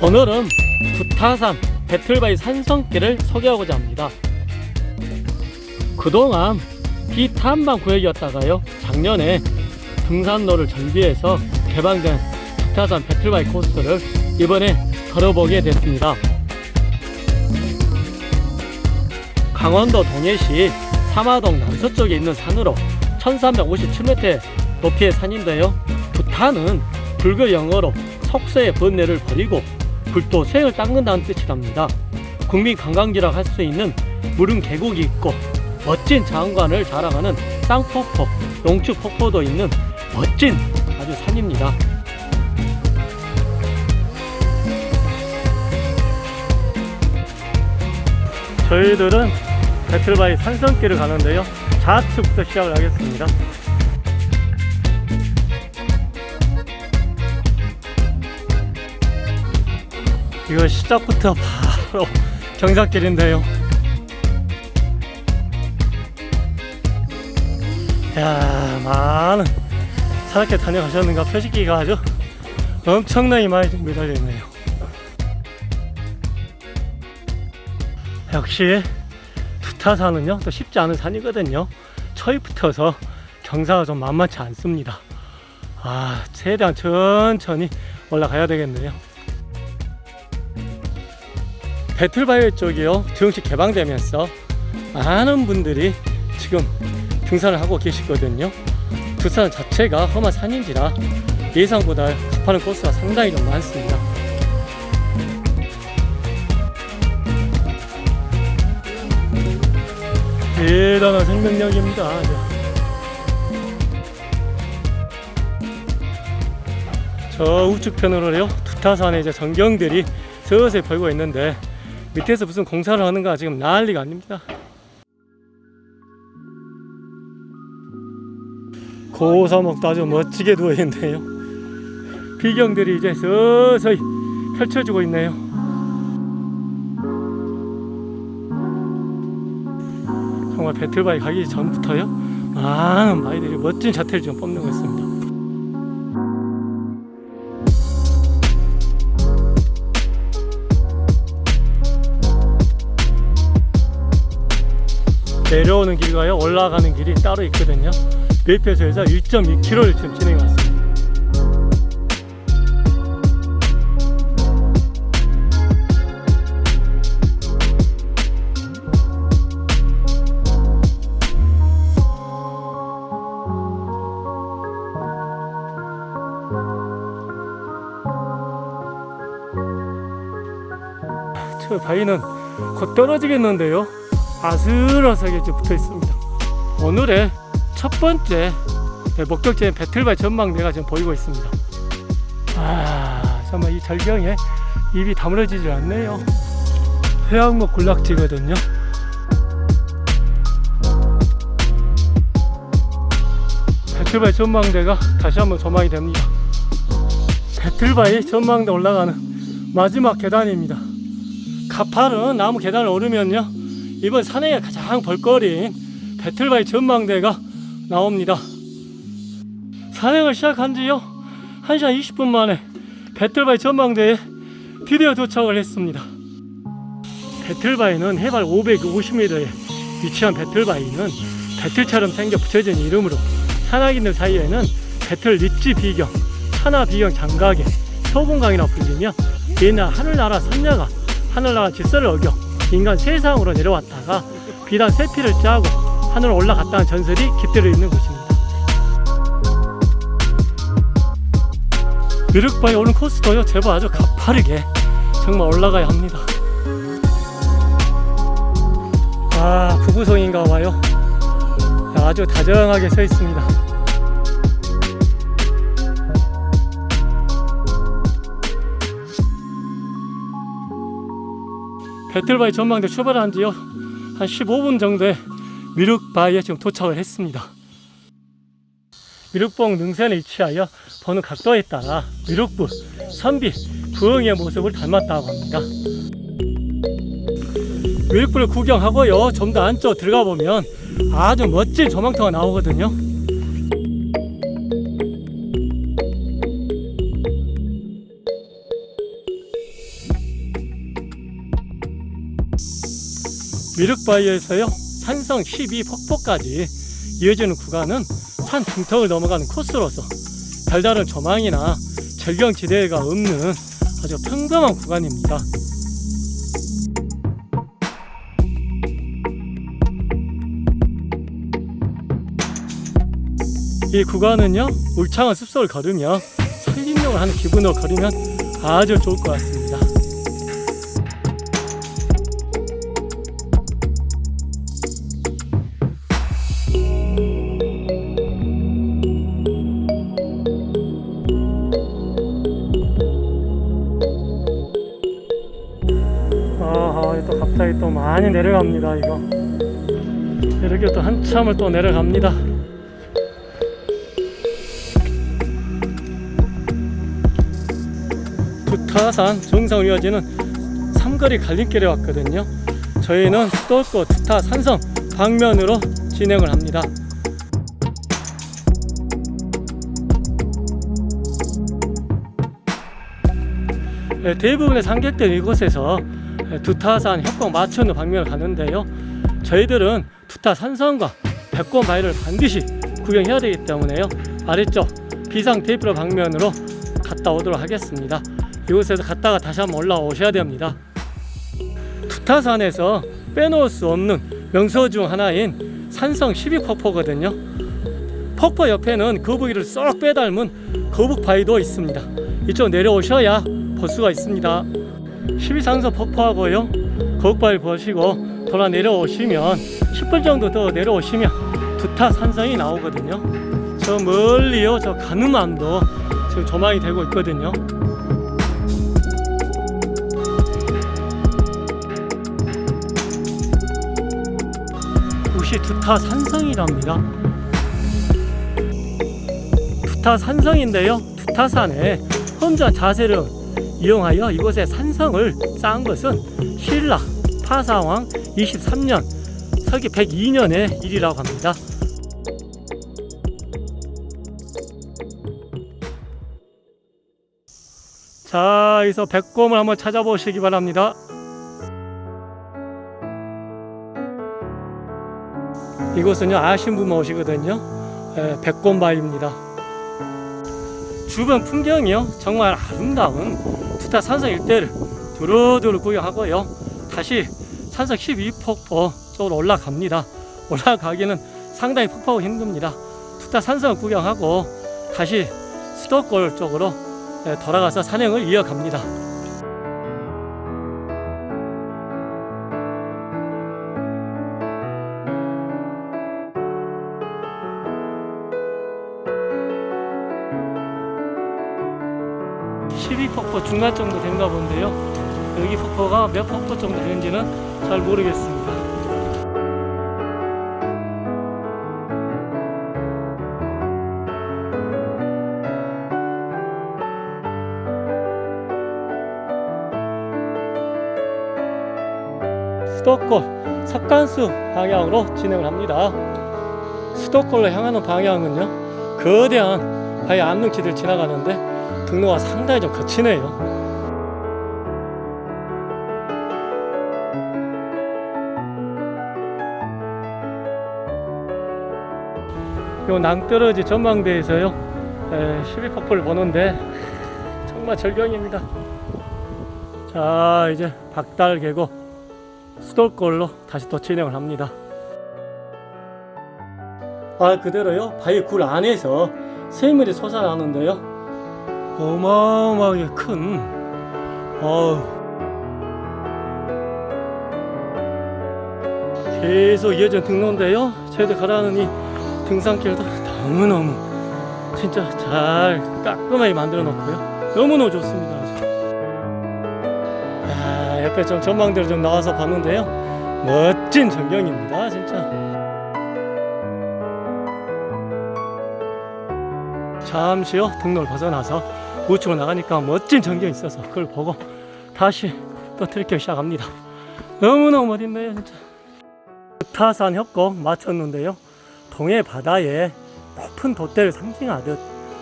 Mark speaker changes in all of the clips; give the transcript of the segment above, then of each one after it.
Speaker 1: 오늘은 부타산 배틀바이 산성길을 소개하고자 합니다. 그동안 비탄방 구역이었다가요 작년에 등산로를 정비해서 개방된 부타산 배틀바이 코스를 이번에 걸어보게 됐습니다. 강원도 동해시 삼화동 남서쪽에 있는 산으로 1357m 높이의 산인데요. 부타는 불교 영어로 속세의 번뇌를 버리고 불도생을 닦는다는 뜻이랍니다. 국민 관광지라고 할수 있는 무릉 계곡이 있고 멋진 자연관을 자랑하는 쌍폭포, 용추폭포도 있는 멋진 아주 산입니다. 저희들은 배틀바이 산성길을 가는데요. 좌측부터 시작을 하겠습니다. 이거 시작부터 바로 경사길인데요. 야 많은 산악회 다녀가셨는가 표식기가 아주 엄청나게 많이 좀 매달려 있네요. 역시 두타산은요 또 쉽지 않은 산이거든요. 처이 붙어서 경사가 좀 만만치 않습니다. 아 최대한 천천히 올라가야 되겠네요. 배틀바이오 쪽이요. 정식 개방되면서 많은 분들이 지금 등산을 하고 계시거든요. 두산 자체가 험한 산인지라 예상보다 접하는 코스가 상당히 좀 많습니다. 대단한 생명력입니다. 저 우측편으로요. 두타산의 전경들이 서서히 벌고 있는데 밑에서 무슨 공사를 하는가 지금 난리가 아닙니다. 고사목도 아주 멋지게 누워있네요. 비경들이 이제 서서히 펼쳐지고 있네요. 정말 배틀바이 가기 전부터요? 많은 바이들이 멋진 자태를 지금 뽐내고 있습니다 내려오는 길과요 올라가는 길이 따로 있거든요. 매표소에서 1.2km를 지금 진행해 왔습니다. 저 바위는 곧 떨어지겠는데요 아슬아슬하게 붙어 있습니다. 오늘의 첫 번째 네, 목적지인 배틀바이 전망대가 지금 보이고 있습니다. 아, 정말 이 절경에 입이 다물어지질 않네요. 해양목 군락지거든요. 배틀바이 전망대가 다시 한번 조망이 됩니다. 배틀바이 전망대 올라가는 마지막 계단입니다. 가파른 나무 계단을 오르면요. 이번 산행의 가장 볼거리인 배틀바이 전망대가 나옵니다. 산행을 시작한 지요 1시간 20분 만에 배틀바이 전망대에 드디어 도착을 했습니다. 배틀바이는 해발 550m에 위치한 배틀바이는 배틀처럼 생겨 붙여진 이름으로 산악인들 사이에는 배틀 리치 비경, 천하 비경 장각의 소봉강이라 불리며 옛날 하늘나라 선녀가 하늘나라 질서를 어겨 인간 세상으로 내려왔다가 비단 세피를 짜고 하늘로 올라갔다는 전설이 깃들어 있는 곳입니다. 미륵바위 오는 코스도요 제법 아주 가파르게 정말 올라가야 합니다. 아 부부성인가 봐요. 아주 다정하게 서 있습니다. 배틀바위 전망대 출발한 지요 한 15분 정도에 미륵바위에 지금 도착을 했습니다. 미륵봉 능선에 위치하여 보는 각도에 따라 미륵부, 선비, 부엉이의 모습을 닮았다고 합니다. 미륵부를 구경하고요. 좀 더 안쪽 들어가 보면 아주 멋진 조망터가 나오거든요 미륵바위에서요 산성 12 폭포까지 이어지는 구간은 산 중턱을 넘어가는 코스로서 별다른 조망이나 절경지대가 없는 아주 평범한 구간입니다. 이 구간은요 울창한 숲속을 걸으며 산림욕을 하는 기분으로 걸으면 아주 좋을 것 같습니다. 많이 내려갑니다 이거. 이렇게 또 한참을 또 내려갑니다. 두타산 정상 이어지는 삼거리 갈림길에 왔거든요. 저희는 수도권 두타 산성 방면으로 진행을 합니다. 네, 대부분의 상객들 이곳에서 두타산 협곡 마천루 방면을 가는데요. 저희들은 두타 산성과 백곰 바위를 반드시 구경해야 되기 때문에요. 아래쪽 비상 테이프로 방면으로 갔다 오도록 하겠습니다. 이곳에서 갔다가 다시 한번 올라오셔야 됩니다. 두타산에서 빼놓을 수 없는 명소 중 하나인 산성 12폭포거든요. 폭포 옆에는 거북이를 쏙 빼닮은 거북 바위도 있습니다. 이쪽 내려오셔야 볼 수가 있습니다. 12산소 폭포하고요. 거북바위 보시고 돌아 내려오시면 10분 정도 더 내려오시면 두타 산성이 나오거든요. 저 멀리요, 저 가늠암도 지금 조망이 되고 있거든요. 두타 산성이랍니다. 두타 산성인데요. 두타산에 혼자 자세를 이용하여 이곳에 산성을 쌓은 것은 신라 파사왕 23년 서기 102년의 일이라고 합니다. 자, 여기서 백곰을 한번 찾아보시기 바랍니다. 이곳은요 아신 분만 오시거든요. 에, 백곰바위입니다. 주변 풍경이요 정말 아름다운 두타 산성 일대를 두루두루 구경하고요. 다시 산성 12폭포 쪽으로 올라갑니다. 올라가기는 상당히 폭포가 힘듭니다. 두타 산성 구경하고 다시 수도골 쪽으로 예, 돌아가서 산행을 이어갑니다 폭포 중간 정도 된가 본데요. 여기 폭포가 몇 폭포 정도 되는지는 잘 모르겠습니다. 수도권 석간수 방향으로 진행을 합니다. 수도권로 향하는 방향은요, 거대한 바위 암릉치들 지나가는데 등로가 상당히 좀 거치네요. 요 낭떠러지 전망대에서요. 12폭포를 보는데 정말 절경입니다. 자 이제 박달 계곡 수도골로 다시 또 진행을 합니다. 아 그대로요. 바위 굴 안에서 샘물이 솟아나는데요 어마어마하게 큰 어우. 계속 이어진 등로인데요. 저희들 가라는 이 등산길도 너무너무 진짜 잘 깔끔하게 만들어 놓고요. 너무너무 좋습니다. 아, 옆에 좀 전망대로 좀 나와서 봤는데요. 멋진 전경입니다 진짜. 잠시요 등로를 벗어나서 우측으로 나가니까 멋진 전경이 있어서 그걸 보고 다시 또 트레킹 시작합니다. 너무너무 멋있네요 진짜. 타산 협곡 마쳤는데요. 동해 바다에 높은 돛대를 상징하듯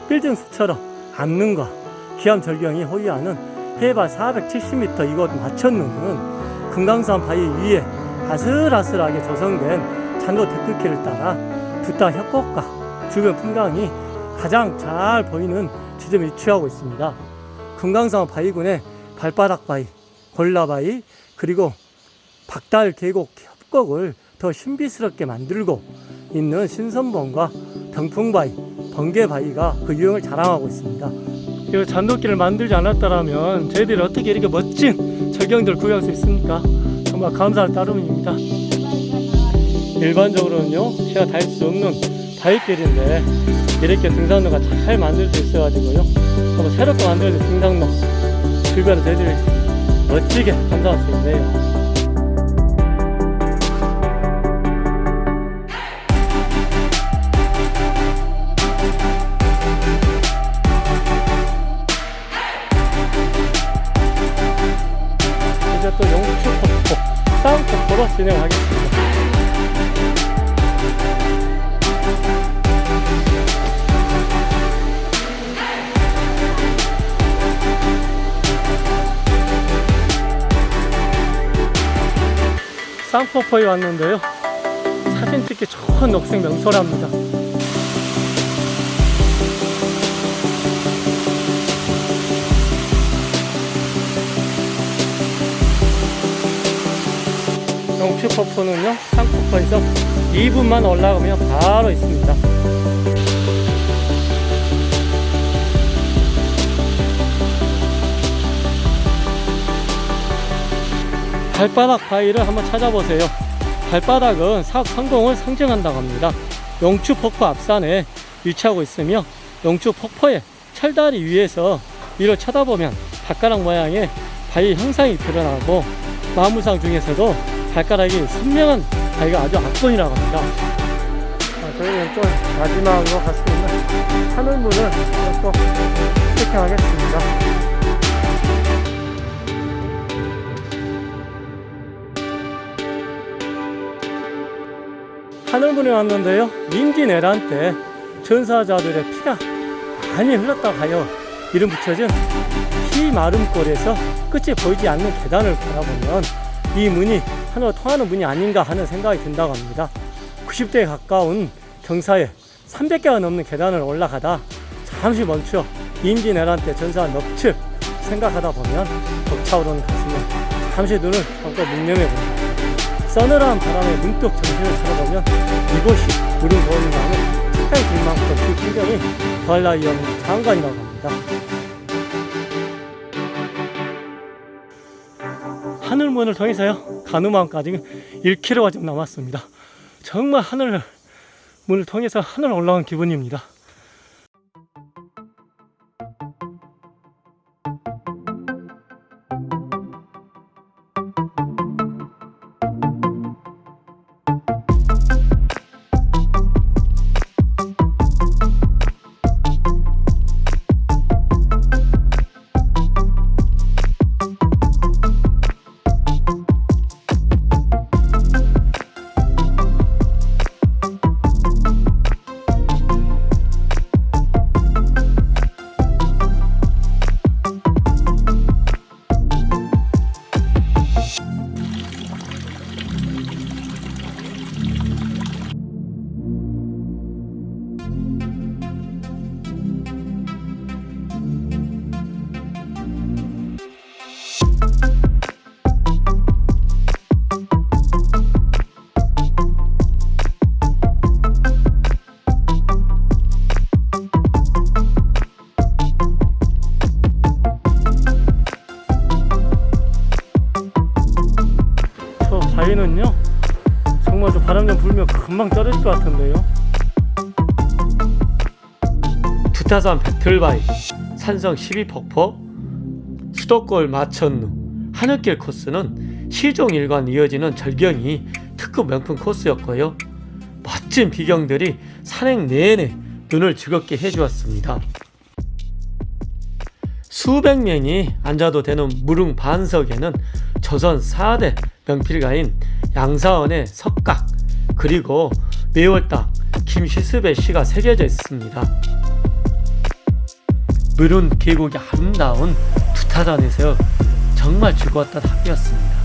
Speaker 1: 빌딩숲처럼 암릉과 기암절경이 호위하는 해발 470m 이곳 마천루는 금강산 바위 위에 아슬아슬하게 조성된 잔도 데크길을 따라 두타 협곡과 주변 풍광이 가장 잘 보이는 지점에 위치하고 있습니다. 금강산 바위군의 발바닥 바위, 골라바위, 그리고 박달 계곡 협곡을 더 신비스럽게 만들고 있는 신선봉과 병풍바위, 번개바위가 그 유형을 자랑하고 있습니다. 이 잔도길을 만들지 않았다면 저희들이 어떻게 이렇게 멋진 절경들을 구경할 수 있습니까? 정말 감사할 따름입니다. 일반적으로는요, 제가 다닐 수 없는 바위길인데 이렇게 등산로가 잘 만들어져 있어가지고요, 한번 새롭게 만들어진 등산로 주변에 저희들이 멋지게 감상할 수 있네요. 진행하겠습니다. 쌍폭포에 왔는데요. 사진 찍기 좋은 녹색 명소랍니다. 영추폭포는요, 쌍폭포에서 2분만 올라가면 바로 있습니다. 발바닥 바위를 한번 찾아보세요. 발바닥은 사업 성공을 상징한다고 합니다. 영추 폭포 앞산에 위치하고 있으며 영추 폭포의 철다리 위에서 위로 쳐다보면 발가락 모양의 바위 형상이 드러나고 나무상 중에서도 발가락이 선명한 바위가 아주 압권이라고 합니다. 아, 저희는 또 마지막으로 있는 하늘문을 또 체킹하겠습니다. 하늘문에 왔는데요. 임진왜란 때 전사자들의 피가 많이 흘렀다고 하여 이름 붙여진 피 마름골에서 끝이 보이지 않는 계단을 바라보면 이 문이 하늘로 통하는 문이 아닌가 하는 생각이 든다고 합니다. 90대에 가까운 경사에 300개가 넘는 계단을 올라가다 잠시 멈춰 임진왜란 때 전사한 넙칠 생각하다 보면 벅차오르는 가슴에 잠시 눈을 감고 묵념해 봅니다. 서늘한 바람에 문득 정신을 차려보면 이곳이 우리 보는가 하는 착각이 들 만큼 그 풍경이 더할 나위 없는 장관이라고 합니다. 하늘문을 통해서요 가누마까지 1km가 좀 남았습니다. 정말 하늘 문을 통해서 하늘 올라온 기분입니다. 바위는요 정말 저 바람 좀 불면 금방 떨어질 것 같은데요. 두타산 배틀바위 산성 12폭포 수도골 마천루 하늘길 코스는 시종 일관 이어지는 절경이 특급 명품 코스였고요. 멋진 비경들이 산행 내내 눈을 즐겁게 해주었습니다 수백 명이 앉아도 되는 무릉 반석에는 조선 4대 명필가인 양사원의 석각 그리고 매월당 김시습의 시가 새겨져 있습니다. 무릉 계곡이 아름다운 두타산에서 정말 즐거웠던 학교였습니다.